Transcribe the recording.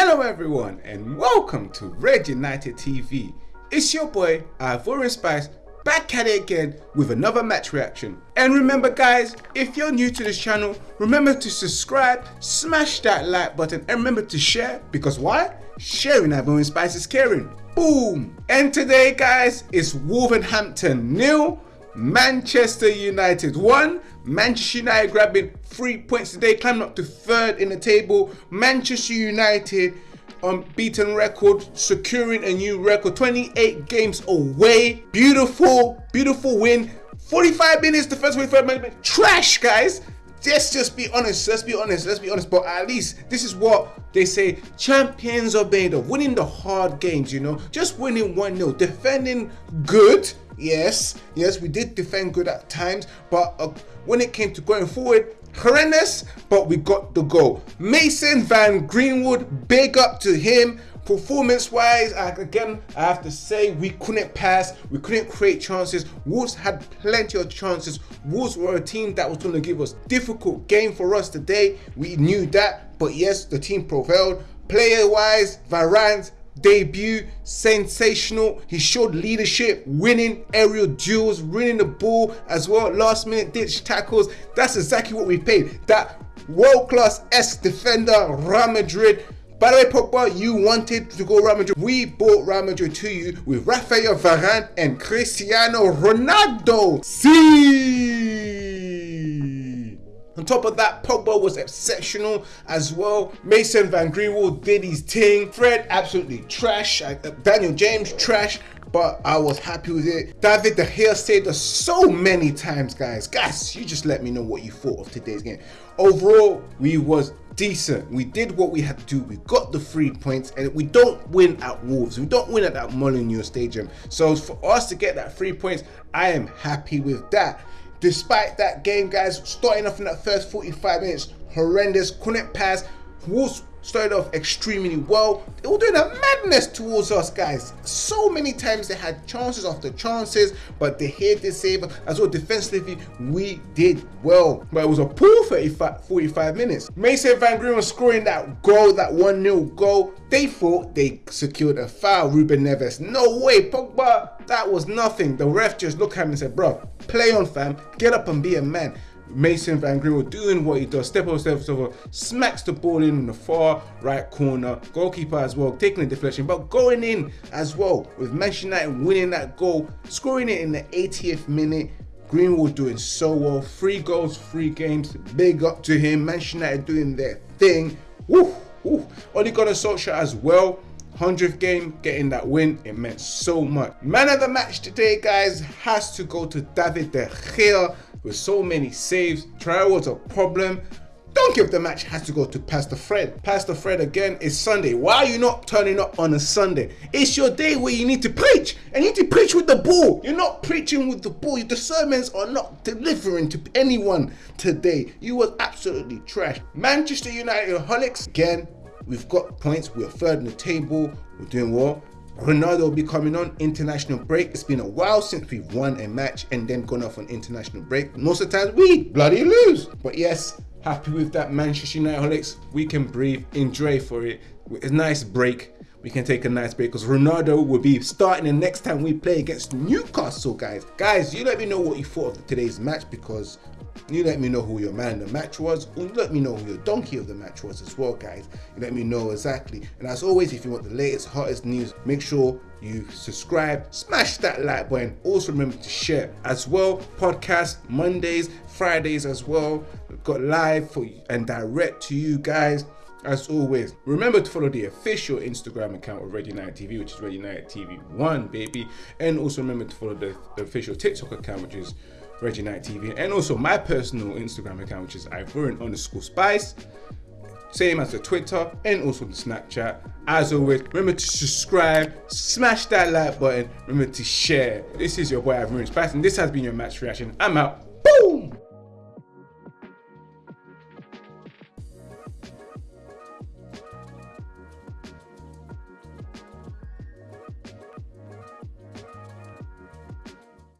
everyone, and welcome to Red United TV. It's your boy, Ivorian Spice, back at it again with another match reaction. And remember guys, if you're new to this channel, remember to subscribe, smash that like button, and remember to share, because why? Sharing Ivorian Spice is caring. Boom! And today guys, it's Wolverhampton nil, Manchester United 1. Manchester United grabbing three points today, climbing up to third in the table. Manchester United unbeaten record, securing a new record, 28 games away. Beautiful, beautiful win. 45 minutes, the first 45 minutes, trash, guys. Let's just be honest, let's be honest, let's be honest. But at least this is what they say champions are made of winning the hard games, you know, just winning 1 0, defending good. Yes, yes, we did defend good at times, but uh, when it came to going forward, horrendous, but we got the goal. Mason Van Greenwood, big up to him. Performance wise, again, I have to say we couldn't pass, we couldn't create chances. Wolves had plenty of chances. Wolves were a team that was going to give us difficult game for us today. We knew that, but yes, the team prevailed. Player wise, Varane's debut sensational he showed leadership winning aerial duels winning the ball as well last minute ditch tackles that's exactly what we paid that world-class s defender Real Madrid by the way, Pogba, you wanted to go Real Madrid. We bought Real Madrid to you with Rafael Varane and Cristiano Ronaldo. See. On top of that, Pogba was exceptional as well. Mason Van Greenwood did his thing. Fred, absolutely trash. Uh, Daniel James, trash but I was happy with it. David De Gea saved us so many times, guys. Guys, you just let me know what you thought of today's game. Overall, we was decent. We did what we had to do. We got the three points, and we don't win at Wolves. We don't win at that Molineux Stadium. So for us to get that three points, I am happy with that. Despite that game, guys, starting off in that first 45 minutes, horrendous, couldn't pass. Wolves started off extremely well. They were doing a madness towards us, guys. So many times they had chances after chances, but they hit the save as well. Defensively, we did well, but it was a poor 35, 45 minutes. Mason Van Green scoring that goal, that 1 0 goal. They thought they secured a foul. Ruben Neves, no way, Pogba. That was nothing. The ref just looked at him and said, bro, play on, fam. Get up and be a man. Mason Van Greenwood doing what he does, step over, step over, smacks the ball in, in the far right corner, goalkeeper as well, taking the deflection, but going in as well with Manchester United winning that goal, scoring it in the 80th minute. Greenwood doing so well, three goals, three games, big up to him. Manchester United doing their thing. Woo, woo. Ole Gunnar Solskjaer as well. 100th game, getting that win, it meant so much. Man of the match today, guys, has to go to David De Gea with so many saves. Trial was a problem. Don't give the match has to go to Pastor Fred. Pastor Fred again is Sunday. Why are you not turning up on a Sunday? It's your day where you need to preach. And you need to preach with the ball. You're not preaching with the ball. The sermons are not delivering to anyone today. You was absolutely trash. Manchester United holics again. We've got points. We're third in the table. We're doing well. Ronaldo will be coming on international break. It's been a while since we've won a match and then gone off on international break. Most of the times we bloody lose. But yes, happy with that Manchester United. We can breathe, enjoy for it. It's a nice break. We can take a nice break because Ronaldo will be starting the next time we play against Newcastle, guys. Guys, you let me know what you thought of today's match because you let me know who your man of the match was. you let me know who your donkey of the match was as well, guys. You let me know exactly. And as always, if you want the latest, hottest news, make sure you subscribe, smash that like button. Also remember to share as well. Podcast Mondays, Fridays as well. We've got live for you and direct to you guys. As always, remember to follow the official Instagram account of Red United TV, which is Red United TV 1, baby. And also remember to follow the, the official TikTok account, which is Red United TV, and also my personal Instagram account, which is Ivorian underscore Spice. Same as the Twitter and also the Snapchat. As always, remember to subscribe, smash that like button, remember to share. This is your boy Ivorian Spice, and this has been your match reaction. I'm out. Boom!